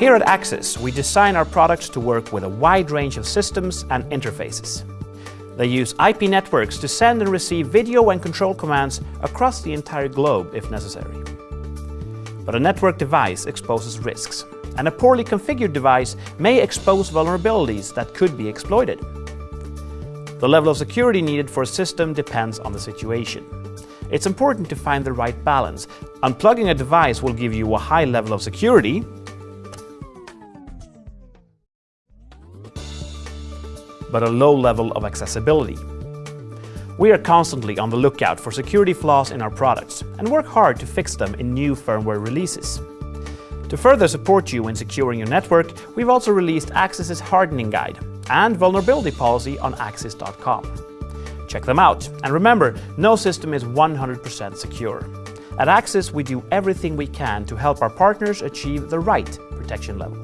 Here at Axis, we design our products to work with a wide range of systems and interfaces. They use IP networks to send and receive video and control commands across the entire globe if necessary. But a network device exposes risks, and a poorly configured device may expose vulnerabilities that could be exploited. The level of security needed for a system depends on the situation. It's important to find the right balance. Unplugging a device will give you a high level of security, but a low level of accessibility. We are constantly on the lookout for security flaws in our products and work hard to fix them in new firmware releases. To further support you in securing your network, we've also released Axis's Hardening Guide and Vulnerability Policy on Axis.com. Check them out, and remember, no system is 100% secure. At Axis, we do everything we can to help our partners achieve the right protection level.